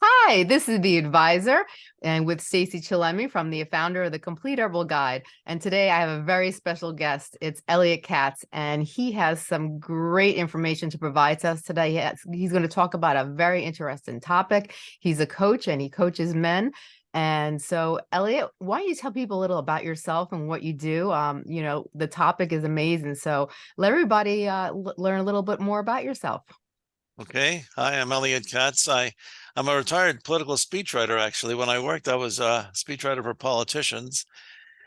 Hi, this is the advisor and with Stacey Chillemi from the founder of the Complete Herbal Guide. And today I have a very special guest. It's Elliott Katz, and he has some great information to provide to us today. He has, he's going to talk about a very interesting topic. He's a coach and he coaches men. And so, Elliott, why don't you tell people a little about yourself and what you do? Um, you know, the topic is amazing. So let everybody uh, learn a little bit more about yourself. Okay. Hi, I'm Elliott Katz. I, I'm a retired political speechwriter, actually. When I worked, I was a speechwriter for politicians.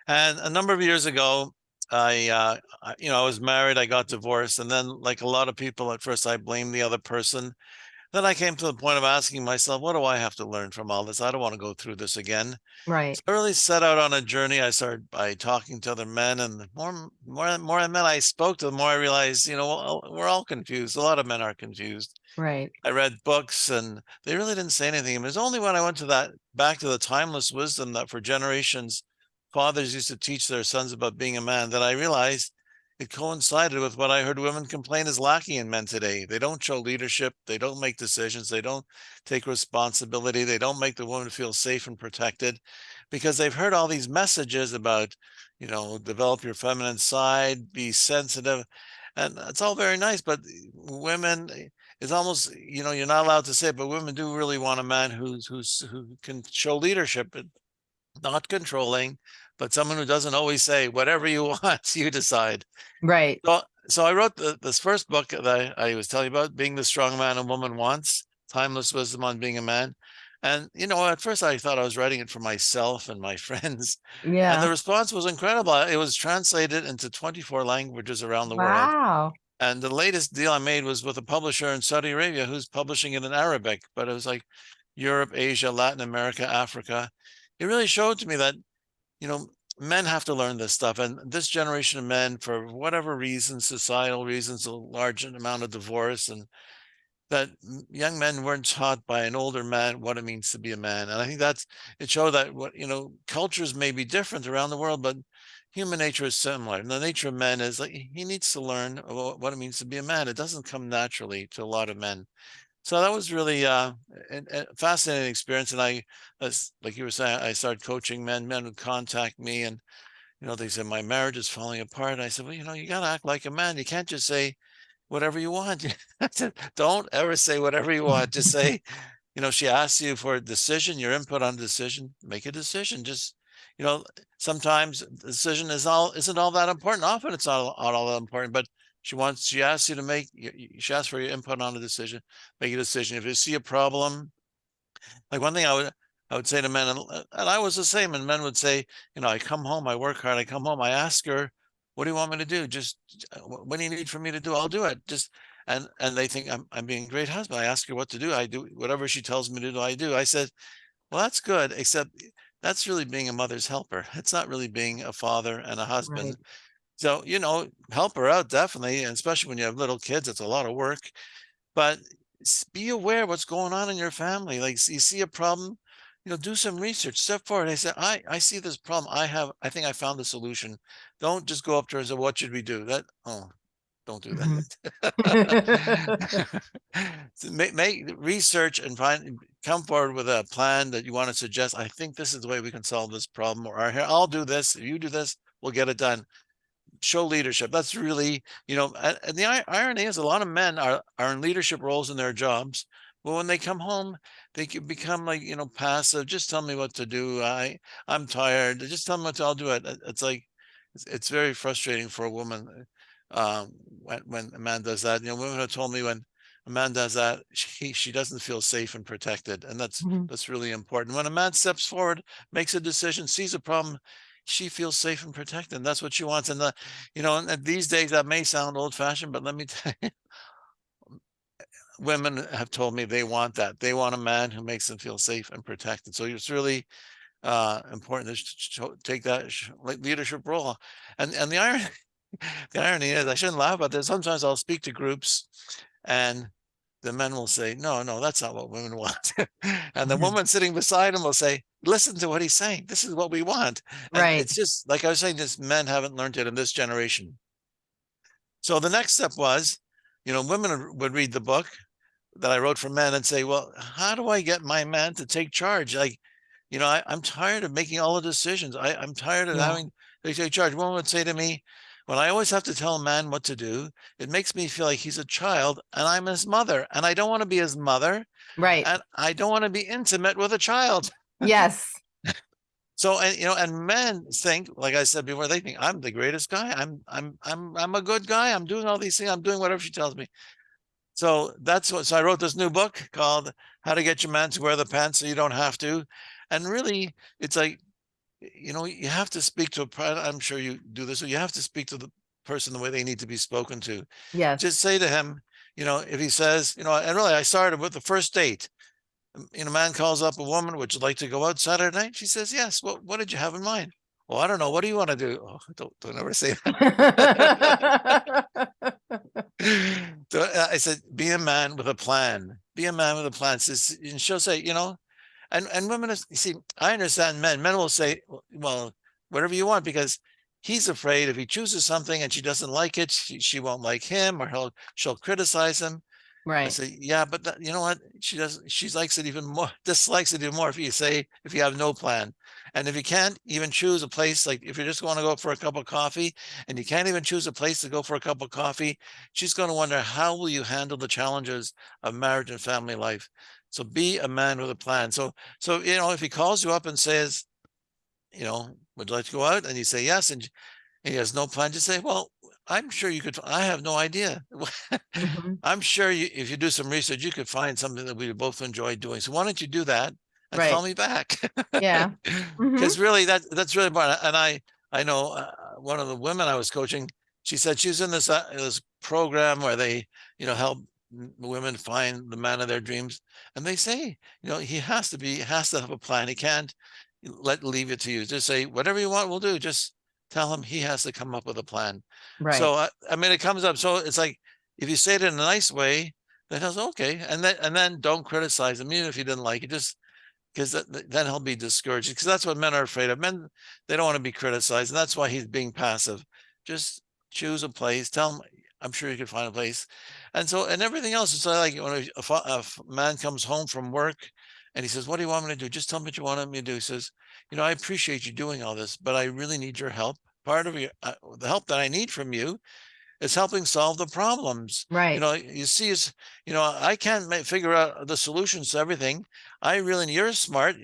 And a number of years ago, I, uh, I, you know, I was married, I got divorced. And then like a lot of people at first, I blamed the other person. Then I came to the point of asking myself, what do I have to learn from all this? I don't want to go through this again. Right. So I really set out on a journey. I started by talking to other men and the more, more, more men I spoke to, the more I realized, you know, we're all confused. A lot of men are confused. Right. I read books and they really didn't say anything. It was only when I went to that back to the timeless wisdom that for generations fathers used to teach their sons about being a man that I realized it coincided with what I heard women complain is lacking in men today. They don't show leadership. They don't make decisions. They don't take responsibility. They don't make the woman feel safe and protected because they've heard all these messages about, you know, develop your feminine side, be sensitive. And it's all very nice, but women, it's almost you know you're not allowed to say it, but women do really want a man who's who's who can show leadership, but not controlling, but someone who doesn't always say whatever you want, you decide. Right. So, so I wrote the, this first book that I, I was telling you about, being the strong man a woman wants, timeless wisdom on being a man. And you know, at first I thought I was writing it for myself and my friends. Yeah. And the response was incredible. It was translated into 24 languages around the world. Wow. And the latest deal I made was with a publisher in Saudi Arabia who's publishing it in Arabic, but it was like Europe, Asia, Latin America, Africa. It really showed to me that, you know, men have to learn this stuff. And this generation of men, for whatever reasons, societal reasons, a large amount of divorce and that young men weren't taught by an older man what it means to be a man. And I think that's, it showed that what, you know, cultures may be different around the world, but human nature is similar. And the nature of men is like he needs to learn what it means to be a man. It doesn't come naturally to a lot of men. So that was really uh, a, fascinating experience. And I, as like you were saying, I started coaching men. Men would contact me, and you know they said my marriage is falling apart. And I said, well, you know, you got to act like a man. You can't just say whatever you want. Don't ever say whatever you want. Just say, you know, she asks you for a decision, your input on a decision. Make a decision. Just you know, sometimes the decision is all isn't all that important. Often it's not all, all that important, but she wants she asks you to make she asks for your input on a decision, make a decision. If you see a problem, like one thing I would I would say to men, and, uh, and I was the same, and men would say, you know, I come home, I work hard, I come home, I ask her, what do you want me to do? Just uh, what do you need for me to do? I'll do it. Just and and they think I'm I'm being a great husband. I ask her what to do. I do whatever she tells me to do. I do. I said, well, that's good, except that's really being a mother's helper. It's not really being a father and a husband. Right. So, you know, help her out definitely, and especially when you have little kids, it's a lot of work. But be aware what's going on in your family. Like you see a problem, you know, do some research, step forward. I said, I, I see this problem. I have, I think I found the solution. Don't just go up to her and say, what should we do? That, oh, don't do that. Mm-hmm. make, make research and find come forward with a plan that you want to suggest. I think this is the way we can solve this problem. Or here, I'll do this. If you do this, we'll get it done. Show leadership. That's really, you know, and the irony is a lot of men are, are in leadership roles in their jobs. But when they come home, they can become like, you know, passive. Just tell me what to do. I, I'm tired. Just tell me what to, I'll do it. It's like, it's, it's very frustrating for a woman um, when, when a man does that. You know, women have told me when a man does that, she, she doesn't feel safe and protected. And that's, mm -hmm. that's really important. When a man steps forward, makes a decision, sees a problem, she feels safe and protected. That's what she wants. And the, you know, and these days that may sound old fashioned, but let me tell you, women have told me they want that. They want a man who makes them feel safe and protected. So it's really uh, important to take that leadership role. And and the irony the irony is, I shouldn't laugh about this. Sometimes I'll speak to groups and the men will say, no, no, that's not what women want. and the mm-hmm. woman sitting beside him will say, listen to what he's saying. This is what we want. And right. It's just like I was saying, this men haven't learned it in this generation. So the next step was, you know, women would read the book, that I wrote for men and say, well, how do I get my man to take charge? Like, you know, I, I'm tired of making all the decisions. I, I'm tired of Yeah. having to take charge. One would say to me, when I always have to tell a man what to do, it makes me feel like he's a child and I'm his mother and I don't want to be his mother Right. and I don't want to be intimate with a child. Yes. So, and you know, and men think, like I said before, they think I'm the greatest guy. I'm, I'm, I'm, I'm a good guy. I'm doing all these things. I'm doing whatever she tells me. So that's what, so I wrote this new book called How to Get Your Man to Wear the Pants So You Don't Have to. And really, it's like, you know, you have to speak to a, I'm sure you do this, so you have to speak to the person the way they need to be spoken to. Yeah. Just say to him, you know, if he says, you know, and really I started with the first date. You know, a man calls up a woman, would you like to go out Saturday night? She says, yes. What, what did you have in mind? Well, I don't know. What do you want to do? Oh, don't, don't ever say that. So, uh, I said, be a man with a plan. Be a man with a plan. Says, and she'll say, you know, and and women, is- you see, I understand men. Men will say, "Well- whatever you want, because he's afraid if he chooses something and she doesn't like it, she, she won't like him, or he'll she'll criticize him. right I say, yeah, but that, you know what? She doesn't. She likes it even more. Dislikes it even more if you say if you have no plan, and if you can't even choose a place, like if you just want to go for a cup of coffee, and you can't even choose a place to go for a cup of coffee, she's going to wonder how will you handle the challenges of marriage and family life. So be a man with a plan. So so you know if he calls you up and says, you know, would you like to go out, and you say yes, and he has no plan, just say, well, I'm sure you could. I have no idea. Mhm. I'm sure you, if you do some research, you could find something that we both enjoy doing. So why don't you do that and call me back? Yeah. Because really, that that's really important. And I I know uh, one of the women I was coaching. She said she's in this uh, this program where they you know help women find the man of their dreams, and they say you know he has to be has to have a plan. He can't let leave it to you. Just say whatever you want, we'll do. Just tell him he has to come up with a plan. Right. So I, I mean, it comes up. So it's like if you say it in a nice way, then say, okay, and then and then don't criticize him, even if you didn't like it. Just because then he'll be discouraged. Because that's what men are afraid of. Men they don't want to be criticized, and that's why he's being passive. Just choose a place. Tell him. I'm sure you could find a place. And so and everything else. It's like when a, a man comes home from work. And he says, What do you want me to do? Just tell me what you want me to do. He says, You know, I appreciate you doing all this, but I really need your help. Part of your, uh, the help that I need from you is helping solve the problems. Right. You know, you see, it's, you know, I can't ma- figure out the solutions to everything. I really, you're smart.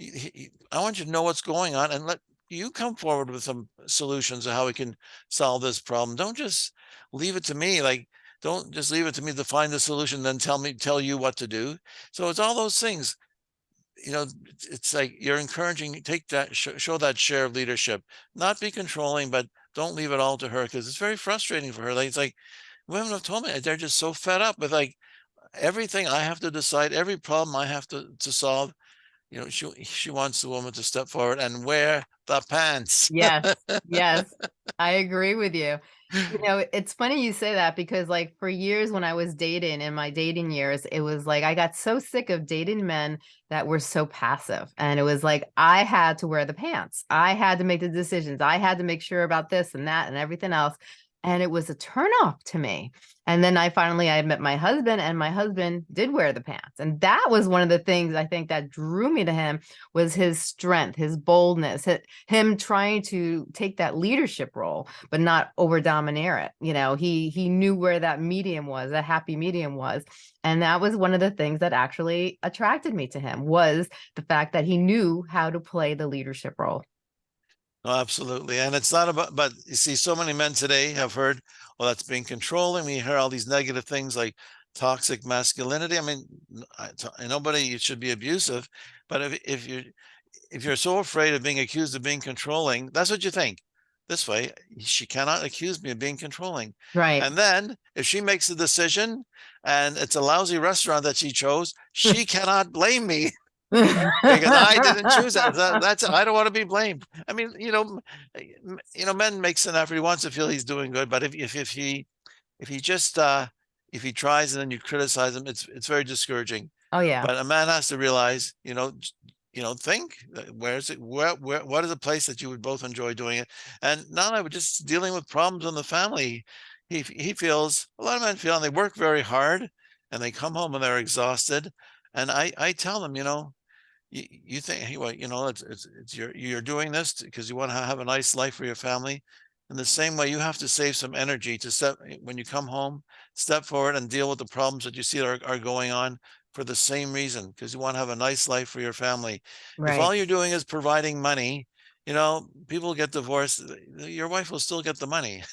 i want you to know what's going on and let you come forward with some solutions of how we can solve this problem. Don't just leave it to me. Like, don't just leave it to me to find the solution, then tell me, tell you what to do. So it's all those things you know, it's- like you're encouraging, take that, show, show that share of leadership, not be controlling, but don't leave it all to her because it's very frustrating for her. Like, it's like women have told me they're just so fed up with like everything I have to decide, every problem I have to, to solve. You know, she, she wants the woman to step forward and wear the pants. Yes. Yes. I agree with you. You know, it's funny you say that because like for years when I was dating in my dating years, it was like I got so sick of dating men that were so passive. And it was like I had to wear the pants. I had to make the decisions. I had to make sure about this and that and everything else. And it was a turnoff to me. And then I finally I met my husband and my husband did wear the pants. And that was one of the things I think that drew me to him was his strength, his boldness, hi- him trying to take that leadership role but not over domineer it. You know, he he knew where that medium was, that happy medium was. And that was one of the things that actually attracted me to him was the fact that he knew how to play the leadership role. Oh, absolutely. And it's not about, but you see, so many men today have heard, well, that's being controlling. We hear all these negative things like toxic masculinity. I mean, I- nobody should be abusive, but if, if you're, if you're so afraid of being accused of being controlling, that's what you think. This way, she cannot accuse me of being controlling. Right. And then if she makes a decision and it's a lousy restaurant that she chose, she cannot blame me because I didn't choose that. That- That's I don't want to be blamed. I mean, you know, m- you know, men makes an effort. He wants to feel he's doing good, but if if if he if he just uh if he tries and then you criticize him, it's it's very discouraging. Oh yeah. But a man has to realize, you know, you know, think uh, where's it where where what is a place that you would both enjoy doing it, and not only just dealing with problems in the family. He he feels a lot of men feel and they work very hard, and they come home and they're exhausted. And I, I tell them, you know, you, you think, hey, well, you know, it's, it's, it's you're, you're doing this because you want to have a nice life for your family. In the same way, you have to save some energy to step, eh, when you come home, step forward and deal with the problems that you see are, are going on for the same reason, because you want to have a nice life for your family. If all you're doing is providing money, you know, people get divorced, your wife will still get the money.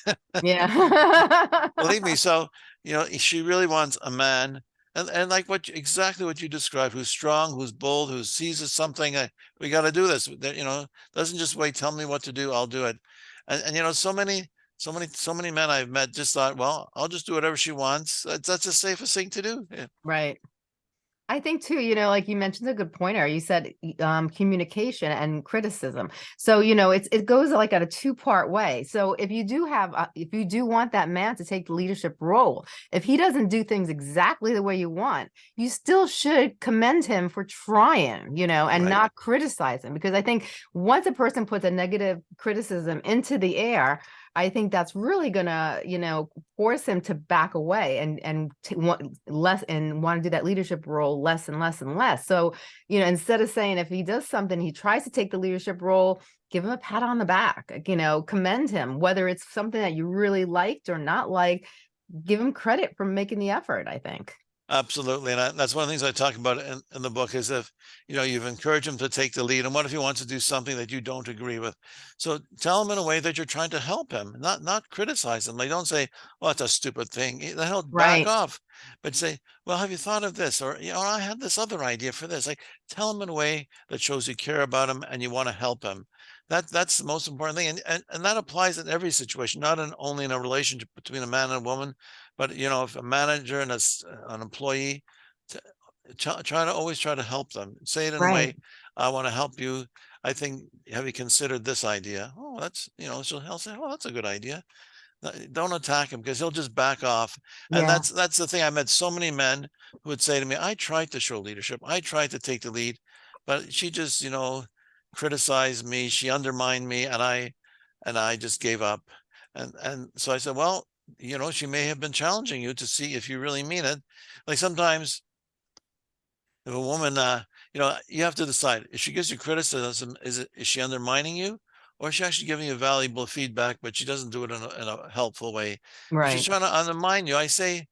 Yeah. Believe me, so, you know, she really wants a man and, and like what, exactly what you described, who's strong, who's bold, who seizes something, uh, we gotta do this, you know, doesn't just wait, tell me what to do, I'll do it. And, and you know, so many, so many, so many men I've met just thought, well, I'll just do whatever she wants. That's, that's the safest thing to do. Right. I think too, you know, like you mentioned a good pointer. You said um, communication and criticism. So, you know, it's it goes like at a two part way. So if you do have, uh, if you do want that man to take the leadership role, if he doesn't do things exactly the way you want, you still should commend him for trying, you know, and Right. not criticize him. Because I think once a person puts a negative criticism into the air, I think that's really gonna, you know, force him to back away and and to want less and want to do that leadership role less and less and less. So, you know, instead of saying if he does something, he tries to take the leadership role, give him a pat on the back, you know, commend him, whether it's something that you really liked or not like, give him credit for making the effort, I think. Absolutely. And I, that's one of the things I talk about in, in the book is if, you know, you've encouraged him to take the lead and what if he wants to do something that you don't agree with? So tell him in a way that you're trying to help him, not, not criticize him. Like don't say, well, that's a stupid thing. Eh, The hell back Right. off, but say, well, have you thought of this? Or, you know, I had this other idea for this. Like tell him in a way that shows you care about him and you want to help him. That, that's the most important thing. And, and, and that applies in every situation, not in only in a relationship between a man and a woman, but you know, if a manager and a, s- an employee, try, try to always try to help them. Say it in a way, I want to help you. I think, have you considered this idea? Oh, that's, you know, so he'll say, oh, that's a good idea. Uh, Don't attack him because he'll just back off. And Yeah. that's, that's the thing. I met so many men who would say to me, I tried to show leadership. I tried to take the lead, but she just, you know, criticized me. She undermined me and I, and I just gave up. And, and so I said, well, you know, she may have been challenging you to see if you really mean it. Like sometimes if a woman, uh, you know, you have to decide if she gives you criticism, is it, is she undermining you? Or is she actually giving you valuable feedback, but she doesn't do it in a, in a helpful way? If she's Right. trying to undermine you, I say,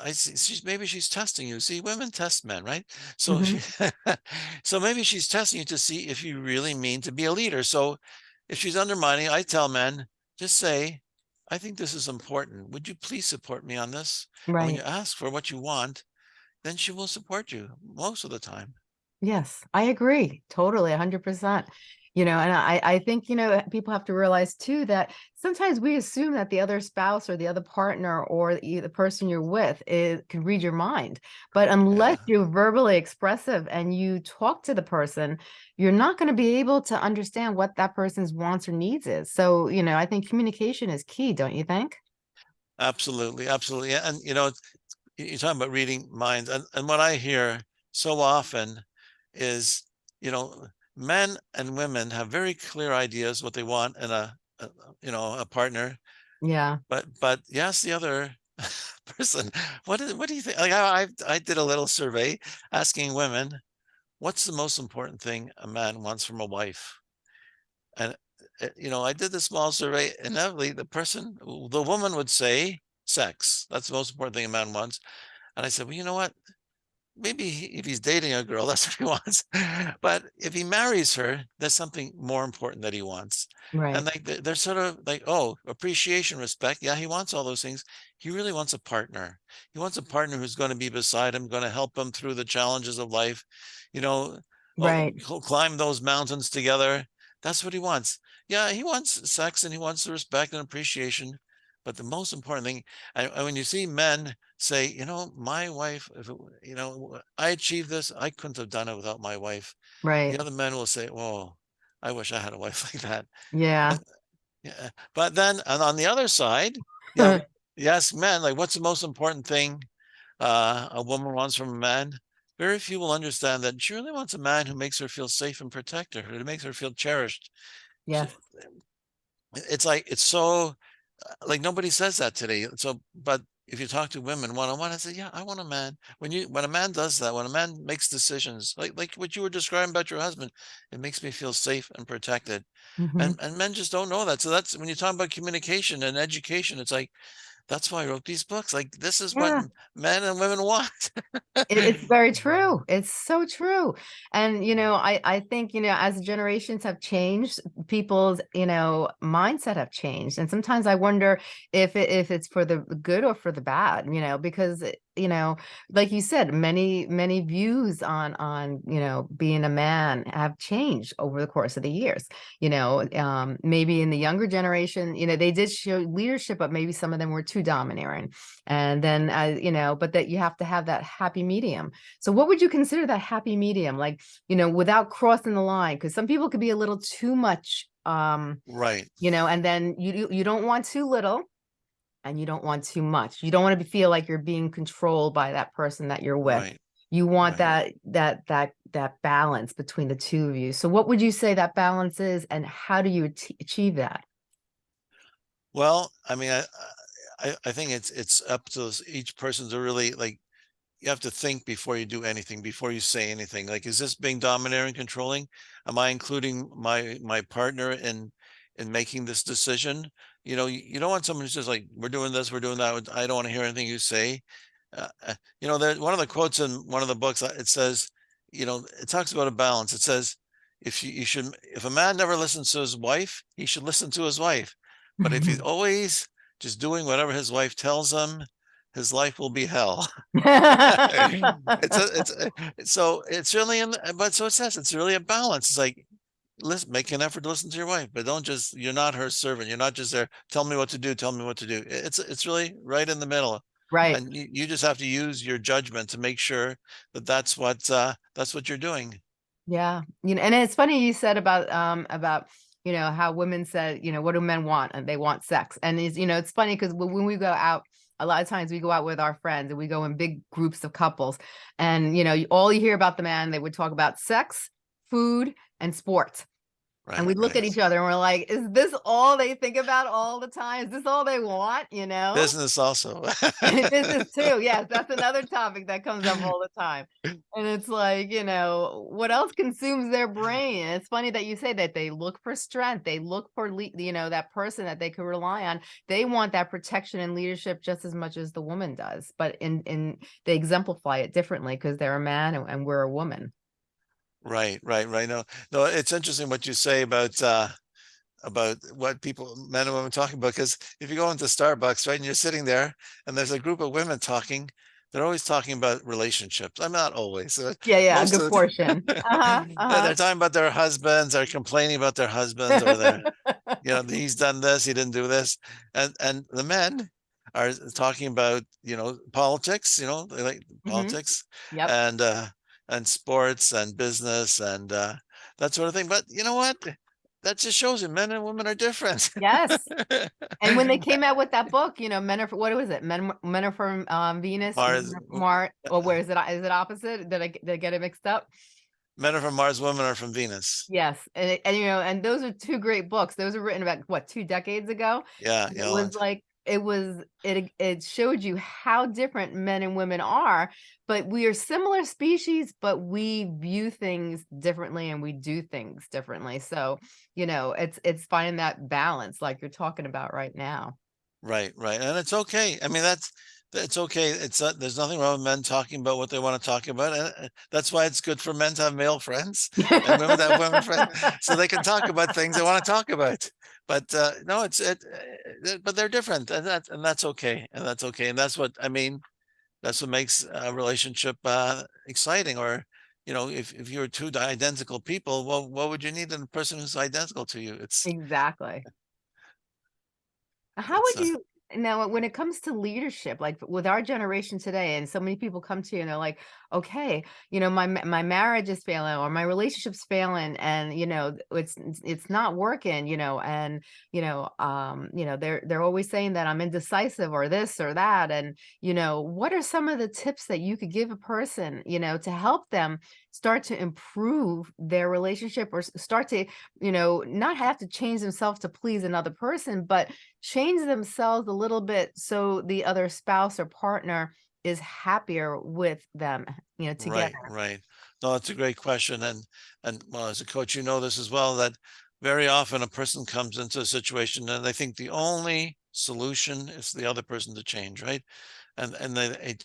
I see, she's, maybe she's testing you. See, women test men, right? So, Mhm. she, so maybe she's testing you to see if you really mean to be a leader. So if she's undermining, I tell men, just say, I think this is important. Would you please support me on this? And when you ask for what you want, then she will support you most of the time. Yes, I agree. Totally, 100%. You know, and I I think, you know, people have to realize too that sometimes we assume that the other spouse or the other partner or the the person you're with is, can read your mind. But unless Yeah, you're verbally expressive and you talk to the person, you're not going to be able to understand what that person's wants or needs is. So, you know, I think communication is key, don't you think? absolutely, absolutely. And you know, you're talking about reading minds, and, and what I hear so often is, you know, men and women have very clear ideas what they want in a, a you know, a partner, Yeah, but but yes, the other person, what is what do you think? Like I I did a little survey asking women, what's the most important thing a man wants from a wife? And, uh, you know, I did the small survey, inevitably the person, the woman would say sex. That's the most important thing a man wants. And I said, well, you know what? Maybe he, if he's dating a girl, that's what he wants. But if he marries her, there's something more important that he wants. And like they- they're sort of like, oh, appreciation, respect. Yeah, he wants all those things. He really wants a partner. He wants a partner who's going to be beside him, going to help him through the challenges of life. You know, oh, Right. he'll climb those mountains together. That's what he wants. Yeah, he wants sex and he wants the respect and appreciation. But the most important thing, and when you see men say, you know, my wife, if it, you know, I achieved this, I couldn't have done it without my wife. Right. The other men will say, "Oh, I wish I had a wife like that." Yeah. And yeah, but then, and on the other side, you know, ask men, like, what's the most important thing uh, a woman wants from a man? Very few will understand that she really wants a man who makes her feel safe and protect her, who makes her feel cherished. She, Yes. it's like it's so uh, like nobody says that today. So, but if you talk to women one-on-one, I say, yeah, I want a man. When you, when a man does that, when a man makes decisions, like, like what you were describing about your husband, it makes me feel safe and protected. Mhm. And, and men just don't know that. So that's when you talk about communication and education, it's like, that's why I wrote these books. Like, this is what Yeah. m- men and women want. It, it's very true. It's so true. And, you know, I, I think, you know, as generations have changed, people's, you know, mindset have changed. And sometimes I wonder if it, if it's for the good or for the bad, you know, because, it- you know, like you said, many, many views on, on, you know, being a man have changed over the course of the years. You know, um, maybe in the younger generation, you know, they did show leadership, but maybe some of them were too domineering. And then uh, you know but that you have to have that happy medium. So what would you consider that happy medium? Like you know without crossing the line because some people could be a little too much um Right, you know and then you you- you don't want too little and you don't want too much you don't want to feel like you're being controlled by that person that you're with right. you want right. that that that that balance between the two of you so what would you say that balance is and how do you achieve that Well, I mean, I, I, I think it's, it's up to each person to really like, you have to think before you do anything, before you say anything. Like, is this being domineering, controlling? Am I including my, my partner in, in making this decision? You know, you, you don't want someone who's just like, we're doing this, we're doing that. I don't want to hear anything you say. Uh, uh, you know, there, one of the quotes in one of the books, uh, it says, you know, it talks about a balance. It says, if you, you should, if a man never listens to his wife, he should listen to his wife. But if he's always just doing whatever his wife tells him, his life will be hell. It's a, it's a, so it's really in, the- but so it says it's really a balance. It's like, listen, make an effort to listen to your wife, but don't just, you're not her servant. You're not just there. Tell me what to do. Tell me what to do. It's, it's really right in the middle. right And you, you just have to use your judgment to make sure that that's what, uh, that's what you're doing. Yeah, you know, and it's funny you said about um about you know how women said you know what do men want and they want sex and is you know it's funny because when we go out a lot of times we go out with our friends and we go in big groups of couples and you know all you hear about the man they would talk about sex food and sports Right. and we look at each other and we're like is this all they think about all the time is this all they want you know Business also. business too. Yes, that's another topic that comes up all the time. And it's like, you know, what else consumes their mm-hmm. brain? And it's funny that you say that they look for strength. They look for, you know, that person that they could rely on. They want that protection and leadership just as much as the woman does. But in in they exemplify it differently because they're a man and, and we're a woman. Right, right, right. No, no, it's interesting what you say about uh about what people men and women talking about because if you go into Starbucks, right, and you're sitting there and there's a group of women talking, they're always talking about relationships. I'm not always. uh, Yeah, yeah, a good of the portion. Uh-huh, Yeah, uh-huh. they're talking about their husbands, they're complaining about their husbands or their, you know, he's done this, he didn't do this. And and the men are talking about, you know, politics, you know, they like Mhm. politics Yep. and uh and sports and business and uh that sort of thing. But you know what? That just shows you men and women are different. Yes. And when they came out with that book, you know, men are for, what was it? Men men are from um, Venus, Mars, women are Mars, or where is it? Is it opposite? Did I did I get it mixed up? Men are from Mars, women are from Venus. Yes, and and you know, and those are two great books. Those were written about what two decades ago. Yeah, It was like it was it it showed you how different men and women are, but we are similar species, but we view things differently and we do things differently. So you know, it's it's finding that balance, like you're talking about right now. Right, right. And it's okay. I mean, that's it's okay. It's uh, there's nothing wrong with men talking about what they want to talk about. And that's why it's good for men to have male friends and women to have women friends so they can talk about things they want to talk about. But uh, no, it's it, uh, but they're different, and that's and that's okay, and that's okay, and that's what I mean. That's what makes a relationship uh, exciting. Or you know, if if you're two identical people, well, what would you need in a person who's identical to you? It's Exactly. How it's would uh, you now when it comes to leadership, like with our generation today, and so many people come to you and they're like, okay, you know, my my marriage is failing or my relationship's failing, and you know, it's it's not working, you know, and you know, um, you know, they're they're always saying that I'm indecisive or this or that, and you know, what are some of the tips that you could give a person, you know, to help them start to improve their relationship or start to, you know, not have to change themselves to please another person, but change themselves a little bit so the other spouse or partner is happier with them, you know, Right, together? right. No, it's a great question. And, and well, as a coach, you know this as well, that very often a person comes into a situation and they think the only solution is the other person to change, right? And, and they, it,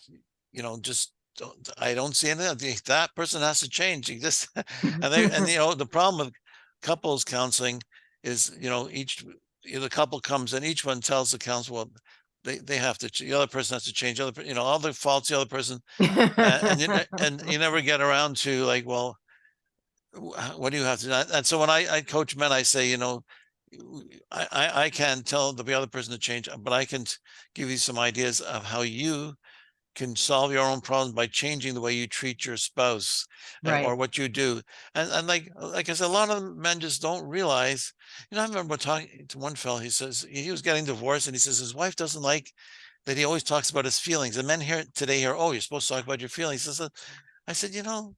you know, just don't, I don't see anything. That person has to change. You just, and they, and you know, the problem with couples counseling is, you know, each, the couple comes and each one tells the counselor, well, they, they have to, the other person has to change, other, you know, all the faults the other person uh, and you, and you never get around to like, well, what do you have to, do? and so when I, I coach men, I say, you know, I I can tell the other person to change, but I can give you some ideas of how you can solve your own problems by changing the way you treat your spouse uh, Right. or what you do. And, and like, uh, like I said, a lot of men just don't realize, you know, I remember talking to one fellow, he says, he was getting divorced and he says his wife doesn't like that he always talks about his feelings. And men here today hear, oh, you're supposed to talk about your feelings. He says, uh, I said, you know,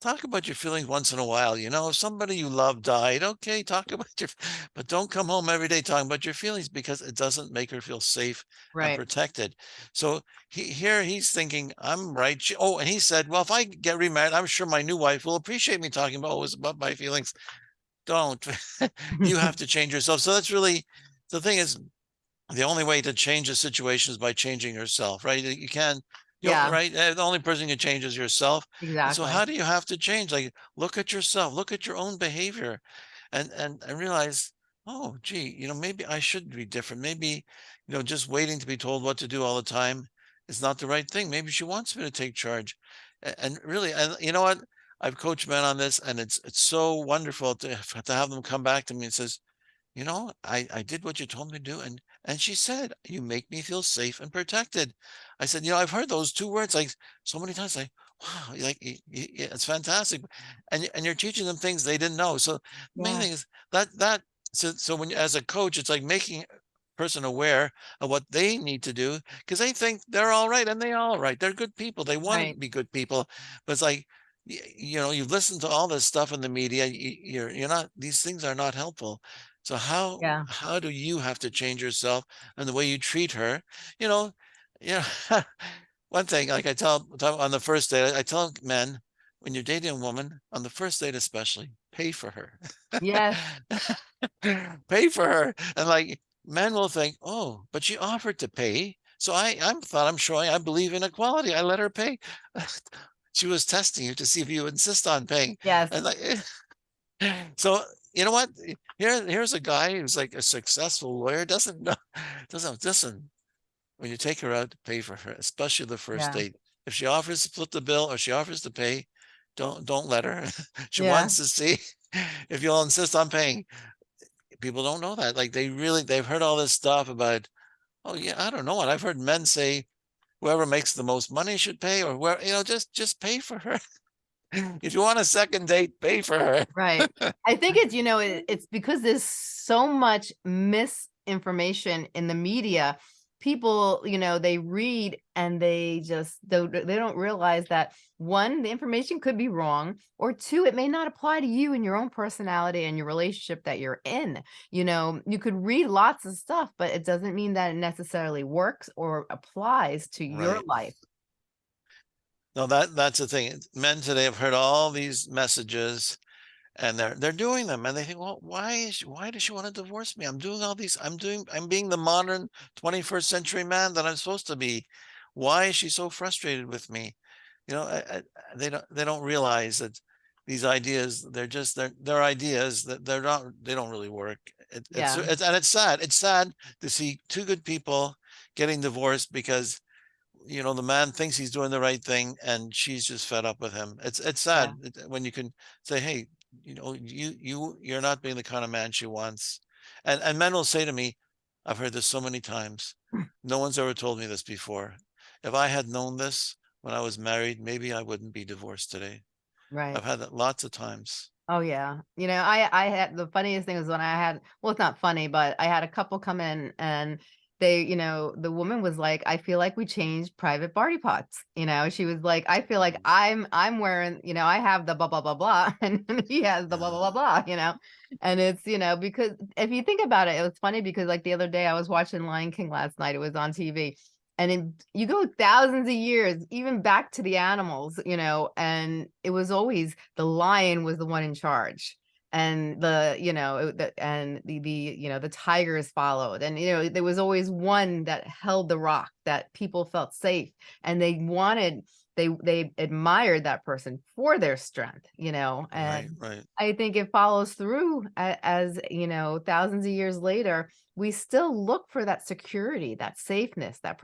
talk about your feelings once in a while. You know, if somebody you love died, okay, talk about your, but don't come home every day talking about your feelings because it doesn't make her feel safe and protected. So he, here he's thinking, I'm right. She, oh, and he said, well, if I get remarried, I'm sure my new wife will appreciate me talking about always about my feelings. Don't. you have to change yourself. So that's really the thing is the only way to change a situation is by changing yourself, right? You can, Yeah. right? Uh, The only person who can change is yourself. And So how do you have to change? Like, look at yourself, look at your own behavior and, and, and realize, oh, gee, you know, maybe I should be different. Maybe, you know, just waiting to be told what to do all the time is not the right thing. Maybe she wants me to take charge. A- And really, and you know what? I've coached men on this and it's, it's so wonderful to, to have them come back to me and says, you know, I, I did what you told me to do. And, and she said, you make me feel safe and protected. I said, you know, I've heard those two words like so many times, like, wow, like it's fantastic. And, and you're teaching them things they didn't know. So the main thing is that, that, so, so when, you- as a coach, it's like making a person aware of what they need to do because they think they're all right and they all right. They're good people. They want to be good people. But it's like, you know, you've listened to all this stuff in the media. You're, you're not, these things are not helpful. So how Yeah. how do you have to change yourself and the way you treat her? You know, you know, one thing like I tell, tell on the first date, I tell men when you're dating a woman on the first date, especially, pay for her. Yes. pay for her, and like men will think, oh, but she offered to pay, so I I'm thought I'm showing I believe in equality. I let her pay. she was testing you to see if you insist on paying, Yes. and like. So you know what? Here, here's a guy who's like a successful lawyer, doesn't know, doesn't listen. When you take her out, to pay for her, especially the first Yeah. date. If she offers to split the bill or she offers to pay, don't don't let her. she Yeah. wants to see if you'll insist on paying. People don't know that. Like they really they've heard all this stuff about, oh yeah, I don't know what I've heard men say whoever makes the most money should pay, or where you know, just just pay for her. If you want a second date, pay for her. Right. I think it's, you know, it, it's because there's so much misinformation in the media. People, you know, they read and they just don't, they don't realize that one, the information could be wrong, or two, it may not apply to you and your own personality and your relationship that you're in. You know, you could read lots of stuff, but it doesn't mean that it necessarily works or applies to your life. No, that that's the thing. Men today have heard all these messages and they're they're doing them and they think, well, why is she, why does she want to divorce me? I'm doing all these, I'm doing, I'm being the modern 21st century man that I'm supposed to be. Why is she so frustrated with me? You know, I, I, they don't they don't realize that these ideas, they're just they're they're ideas that they're not they don't really work. It, it's, Yeah. it's and it's sad. It's sad to see two good people getting divorced because you know the man thinks he's doing the right thing and she's just fed up with him. It's it's sad it- uh, when you can say hey you know you you you're not being the kind of man she wants. And and men will say to me i've heard this so many times. Hmm. No one's ever told me this before. If i had known this when i was married maybe i wouldn't be divorced today. Right. i've had that lots of times. Oh yeah. You know, I I had the funniest thing was when I had well, it's not funny, but I had a couple come in and they, you know, the woman was like, I feel like we changed private party pots. You know, she was like, I feel like mm. I'm I'm wearing, you know, I have the blah blah blah blah, and he has the blah blah blah blah, you know. And it's, you know, because if you think about it, it was funny because like the other day I was watching Lion King last night, it was on TV. And it, you go thousands of years, even back to the animals, you know, and it was always the lion was the one in charge and the you know the and the the you know the tigers followed and you know there was always one that held the rock that people felt safe and they wanted they they admired that person for their strength you know and Right, right. i think it follows through as you know thousands of years later we still look for that security that safeness that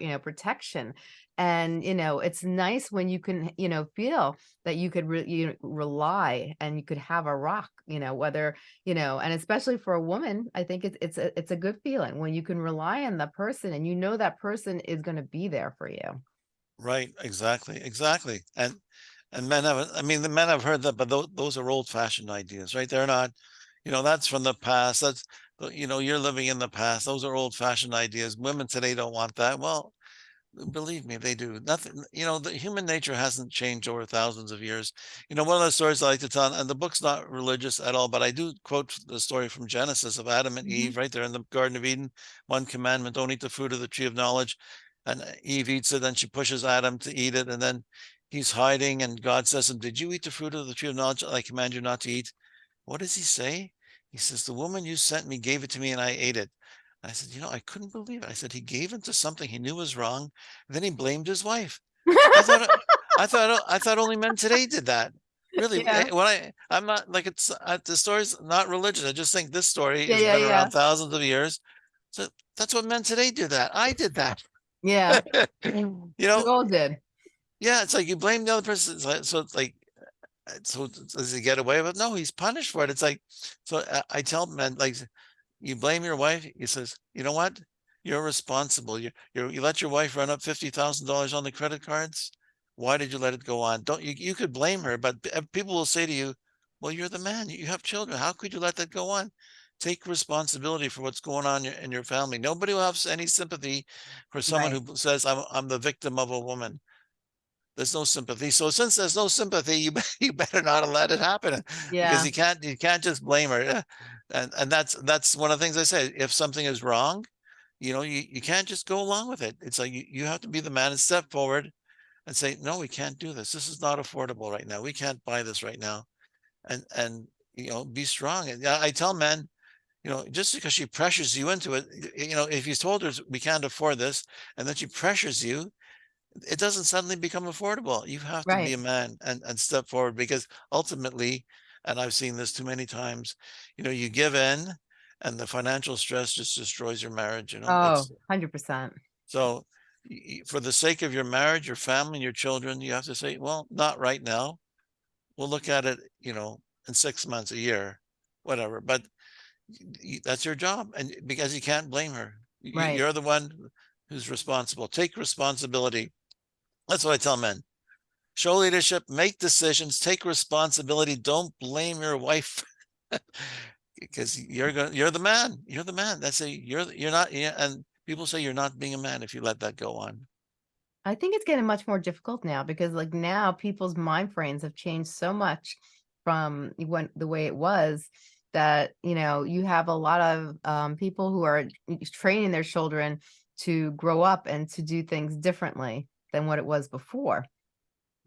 you know protection and you know it's nice when you can you know feel that you could re- you rely and you could have a rock you know whether you know and especially for a woman i think it's it's a, it's a good feeling when you can rely on the person and you know that person is going to be there for you Right, exactly, exactly. And and men have I mean the men have heard that, but those those are old fashioned ideas, right? They're not, you know, that's from the past. That's you know, you're living in the past. Those are old fashioned ideas. Women today don't want that. Well, believe me, they do. Nothing, you know, the human nature hasn't changed over thousands of years. You know, one of the stories I like to tell, and the book's not religious at all, but I do quote the story from Genesis of Adam and Mhm. Eve, right there in the Garden of Eden. One commandment, don't eat the fruit of the tree of knowledge. And uh, Eve eats it, then she pushes Adam to eat it, and then he's hiding, and God says to him, Did you eat the fruit of the tree of knowledge I command you not to eat? What does he say? He says, The woman you sent me gave it to me, and I ate it. I said, you know, I couldn't believe it. I said, he gave into something he knew was wrong. Then he blamed his wife. I thought, uh, I thought, I thought only men today did that. Really, yeah eh, when I, I'm not like it's uh, the story's not religious. I just think this story yeah has yeah been yeah around thousands of years. So that's what men today do. That I did that. yeah you we know, all did yeah. It's like you blame the other person. So it's like, uh, so does he get away with? it? No, he's punished for it. It's like, so I, I tell men like, you blame your wife. He says, you know what? You're responsible. You you you let your wife run up fifty thousand dollars on the credit cards. Why did you let it go on? Don't you? You could blame her, but uh, people will say to you, "Well, you're the man. You have children. How could you let that go on?" Take responsibility for what's going on in your, family. Nobody will have any sympathy for someone right who says, "I'm I'm the victim of a woman." There's no sympathy. So since there's no sympathy, you you better not let it happen because you can't you can't just blame her. And and that's that's one of the things I say. If something is wrong, you know, you, you can't just go along with it. It's like you, you have to be the man and step forward and say, no, we can't do this. This is not affordable right now. We can't buy this right now. And and you know, be strong. And I I tell men, you know, just because she pressures you into it, you know, if you told her we can't afford this, and then she pressures you, it doesn't suddenly become affordable. You have to be a man and, and step forward because ultimately, and I've seen this too many times, you know, you give in and the financial stress just destroys your marriage. You know, oh it's 100% so for the sake of your marriage, your family, your children, you have to say, well, not right now. We'll look at it, you know, in six months, a year, whatever. But that's your job. And because you can't blame her, right you're the one who's responsible. Take responsibility that's what I tell men. Show leadership, make decisions, take responsibility. Don't blame your wife because you're going you're the man. You're the man. That's a you're you're not yeah, and people say you're not being a man if you let that go on. I think it's getting much more difficult now because like now people's mind frames have changed so much from when the way it was that you know you have a lot of um, people who are training their children to grow up and to do things differently than what it was before.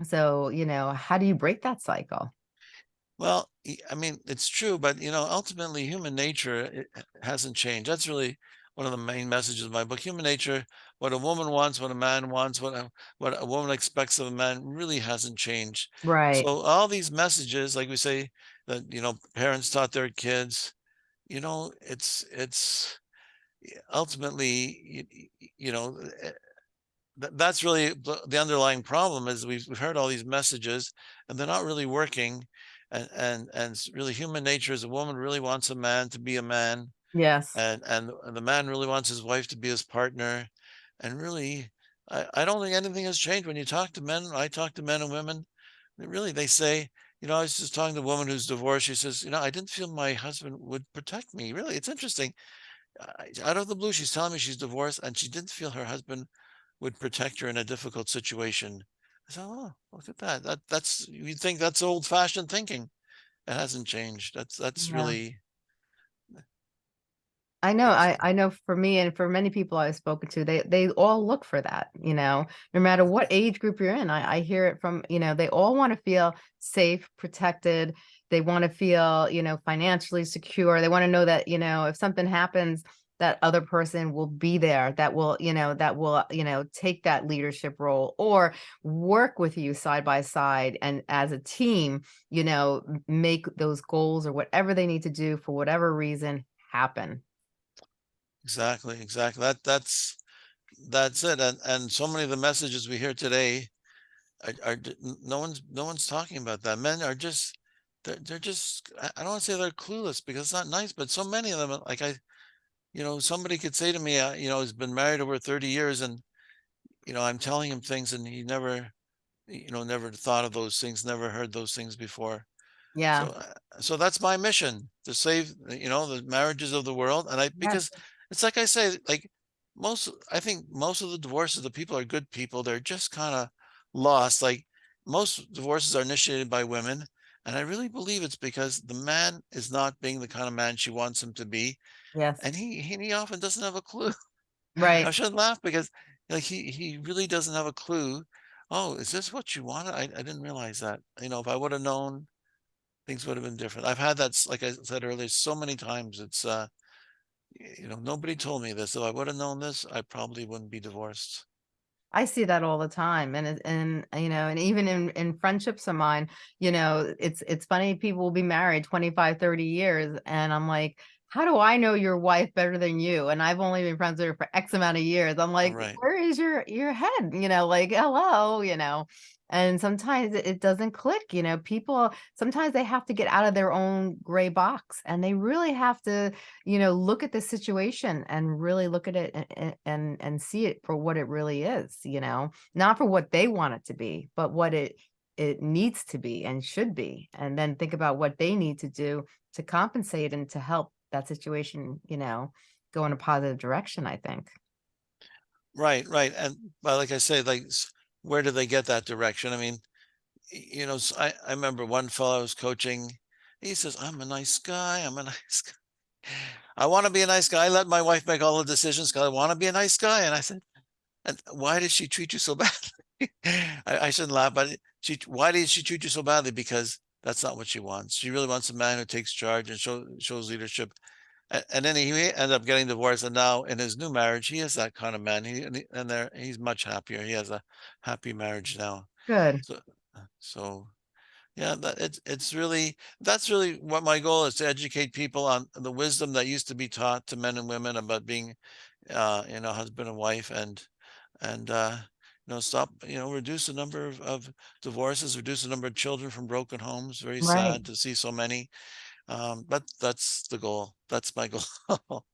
So, you know, how do you break that cycle? Well, I mean, it's true, but you know, ultimately human nature it hasn't changed. That's really one of the main messages of my book. Human nature, what a woman wants, what a man wants, what a, what a woman expects of a man really hasn't changed. Right. So all these messages, like we say, that you know, parents taught their kids, you know, it's it's ultimately, y- y- you know, eh, th- that's really the, underlying problem is we've, we've heard all these messages and they're not really working. And, and, and it's really human nature is a woman really wants a man to be a man Yes. and, and the man really wants his wife to be his partner. And really, I, I don't think anything has changed when you talk to men. I talk to men and women. Really, they say, you know, I was just talking to a woman who's divorced. She says, you know, I didn't feel my husband would protect me. Really, it's interesting out of the blue, she's telling me she's divorced and she didn't feel her husband would protect her in a difficult situation. I said, oh, look at that. That that's you'd think that's old fashioned thinking. It hasn't changed. That's that's Yeah. really I know, I, I know for me and for many people I've spoken to, they, they all look for that, you know, no matter what age group you're in. I, I hear it from, you know, they all want to feel safe, protected. They want to feel, you know, financially secure. They want to know that, you know, if something happens, that other person will be there, that will, you know, that will, you know, take that leadership role or work with you side by side and as a team, you know, make those goals or whatever they need to do for whatever reason happen. exactly, exactly. That that's that's it. And and so many of the messages we hear today are, are no one's no one's talking about that. Men are just they're they're just I don't want to say they're clueless because it's not nice, but so many of them like I you know somebody could say to me uh, you know he's been married over 30 years and you know I'm telling him things and he never you know never thought of those things, never heard those things before. Yeah. So uh, so that's my mission to save you know the marriages of the world and I Yes. because it's like I say like most I think most of the divorces the people are good people they're just kind of lost like most divorces are initiated by women and I really believe it's because the man is not being the kind of man she wants him to be Yes. and he he, he often doesn't have a clue Right. I shouldn't laugh because like he he really doesn't have a clue oh is this what you wanted I, I didn't realize that you know if I would have known things would have been different. I've had that, like I said earlier, so many times. It's, uh, you know, nobody told me this. If I would have known this, I probably wouldn't be divorced. I see that all the time. And, and, you know, and even in, in friendships of mine, you know, it's, it's funny, people will be married 25, 30 years. And I'm like, how do I know your wife better than you? And I've only been friends with her for X amount of years. I'm like, right. where is your, your head? You know, like, hello, you know, and sometimes it, doesn't click, you know, people, sometimes they have to get out of their own gray box and they really have to you know, look at the situation and really look at it and, and, and see it for what it really is, you know, not for what they want it to be, but what it, it needs to be and should be. And then think about what they need to do to compensate and to help that situation, you know, go in a positive direction, I think. Right. Right. And, but like I say, like, where do they get that direction? I mean, you know, I, I remember one fellow I was coaching. He says, I'm a nice guy. I'm a nice guy. I want to be a nice guy. I let my wife make all the decisions because I want to be a nice guy. And I said, and why did she treat you so badly? I, I shouldn't laugh, but she, why did she treat you so badly? Because that's not what she wants. She really wants a man who takes charge and show, shows leadership. And, and then he ended up getting divorced. And now in his new marriage, he is that kind of man. He, and, he- and there, he's much happier. He has a happy marriage now. Good. So, so yeah, that it's, it's really, that's really what my goal is to educate people on the wisdom that used to be taught to men and women about being, uh, you know, husband and wife and, and, uh, know, stop, you know, reduce the number of, of divorces, reduce the number of children from broken homes. Very Right. sad to see so many. Um, but that's the goal. That's my goal.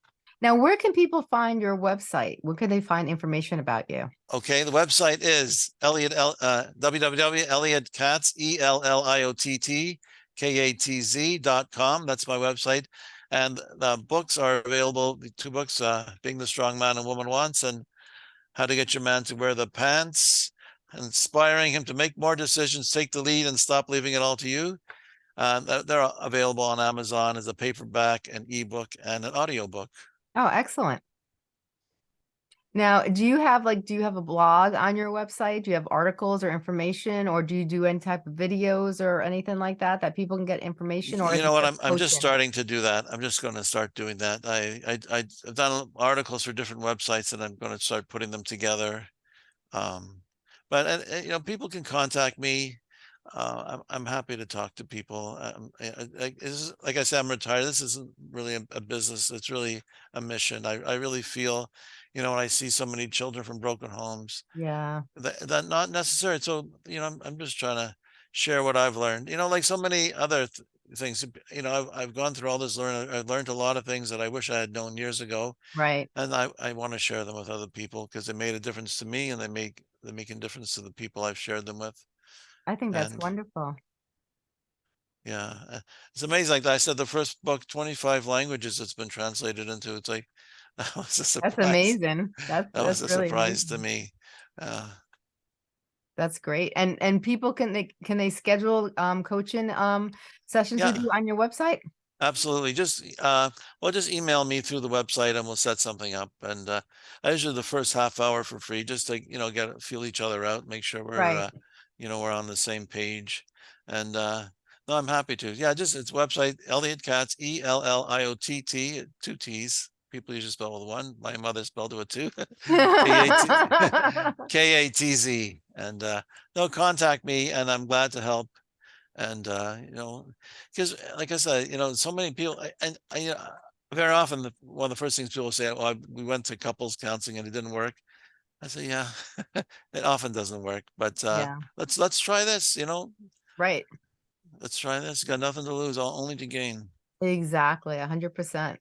Now, where can people find your website? Where can they find information about you? Okay, the website is Elliott, L- uh, www.elliottkatz, E L L I O T T K A T Z dot com. That's my website. And the books are available, the two books, uh, Being the Strong Man and Woman Wants and How to Get Your Man to Wear the Pants, inspiring him to make more decisions, take the lead and stop leaving it all to you. Uh, they're, available on Amazon as a paperback, an ebook, and an audiobook. Oh, excellent. Now, do you have like, do you have a blog on your website? Do you have articles or information, or do you do any type of videos or anything like that that people can get information? Or You know what? I'm, I'm just starting to do that. I'm just going to start doing that. I, I, I've done articles for different websites and I'm going to start putting them together. Um, but, you know, people can contact me. Uh, I'm, I'm happy to talk to people. Um, I- I- is- like I said, I'm retired. This isn't really a, a business. It's really a mission. I, I really feel, you know, when I see so many children from broken homes, Yeah, that, that not necessary. So, you know, I'm, I'm just trying to share what I've learned, you know, like so many other th- things, you know, I've, I've gone through all this, learn, I've learned a lot of things that I wish I had known years ago. right. And I, I want to share them with other people because they made a difference to me and they make, they make a difference to the people I've shared them with. I think that's And wonderful. Yeah, uh, it's amazing. Like I said, the first book, twenty-five languages it's been translated into. It's like, that was a surprise. That's amazing. That's, That was that's a really surprise to me. Uh, That's great. And, and people can they, can they schedule, um, coaching, um, sessions with you on your website? Absolutely. Just, uh, well, just email me through the website and we'll set something up. And, uh, I usually the first half hour for free, just to, you know, get, feel each other out, make sure we're, Right. uh, you know, we're on the same page. And, uh, no, I'm happy to. Yeah, just it's website, Elliott Katz, E L L I O T T, two T's. People usually spell with one. My mother spelled it with two. K A T Z. And, uh, no, contact me and I'm glad to help. And, uh, you know, because like I said, you know, so many people, I- and I, you know, very often the, one of the first things people say, well, I- we went to couples counseling and it didn't work. I say, yeah, it often doesn't work, but, uh, Yeah, let's, let's try this, you know, right. let's try this. Got nothing to lose, all only to gain. Exactly. A hundred percent.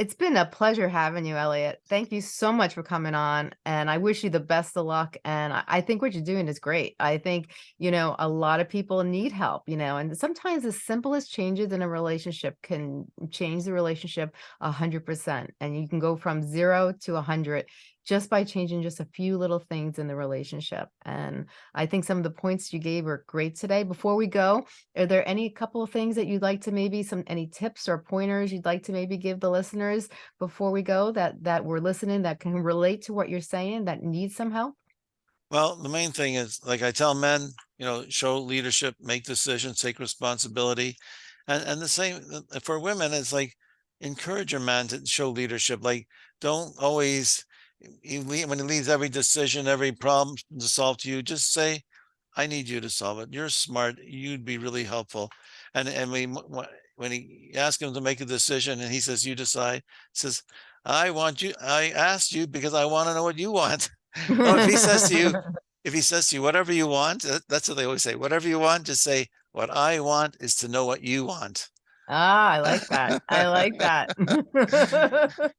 It's been a pleasure having you, Elliott. Thank you so much for coming on. And I wish you the best of luck. And I, think what you're doing is great. I think, you know, a lot of people need help, you know, and sometimes the simplest changes in a relationship can change the relationship a hundred percent. And you can go from zero to a hundred just by changing just a few little things in the relationship. And I think some of the points you gave were great today. Before we go, are there any couple of things that you'd like to maybe some any tips or pointers you'd like to maybe give the listeners before we go that that we're listening that can relate to what you're saying that need some help? Well, the main thing is, like I tell men, you know, show leadership, make decisions, take responsibility. And and the same for women, it's like encourage your man to show leadership. Like don't always leave, when he leaves every decision, every problem to solve to you, just say, I need you to solve it. You're smart. You'd be really helpful. And and we when he ask him to make a decision and he says, you decide, says, I want you, I asked you because I want to know what you want. Oh, if he says to you, if he says to you, whatever you want, that's what they always say. Whatever you want, just say, what I want is to know what you want. Ah, I like that. I like that.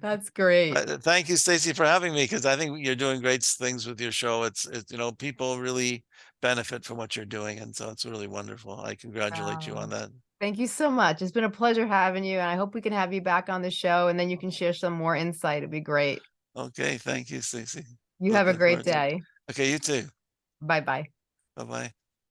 That's great. Uh, thank you, Stacey, for having me because I think you're doing great things with your show. It's, it's, you know, people really benefit from what you're doing. And so it's really wonderful. I congratulate you Oh, on that. Thank you so much. It's been a pleasure having you, and I hope we can have you back on the show, and then you can share some more insight. It'd be great. Okay. Thank you, Stacey. You have a great forward to day. Okay. You too. Bye-bye. Bye-bye.